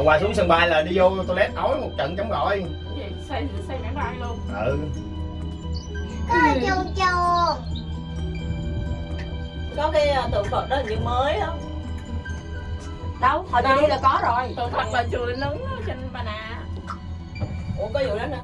hôm qua xuống sân bay là đi vô toilet ói một trận chống gọi Vậy xây xây máy bay luôn. Ừ. Có chuồn chuồn có cái à, tượng Phật đó hình như mới á. Đâu? Hồi đi là có rồi. Tượng thật là chùa lớn trên bà nà. Ủa có vụ đó nữa.